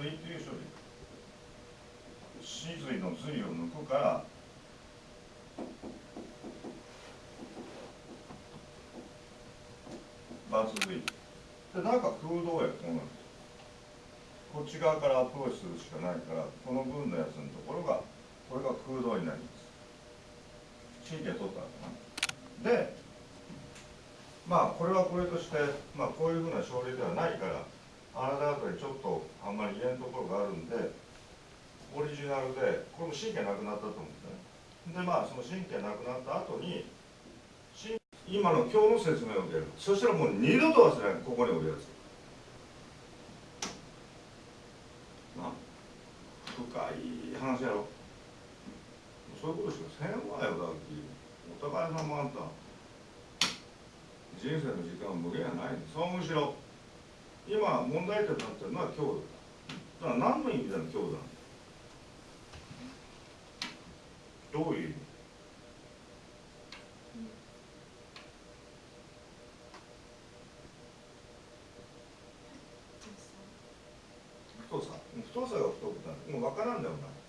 髄っていう処理。死髄の髄を抜くからバツ髄で中空洞やこうなんです。こっち側からアプローチするしかないからこの分のやつのところがこれが空洞になります。神経取ったんだな。でまあこれはこれとして、まあ、こういうふうな症例ではないからあなた方にちょっとあんまり言えんところがあるんでオリジナルでこれも神経なくなったと思うんですね。でまあその神経なくなった後に今の今日の説明を受ける。そしたらもう二度と忘れない。ここにおるやつ。な深い話やろ。そういうことしかせんわよだって。お互い様あんた。人生の時間は無限やない。そのむしろ今問題点になってるのは強度だ。だから何の意味だの強度なのどういう意味？太さ太さが太くなる。もう分からんだよお前。その隣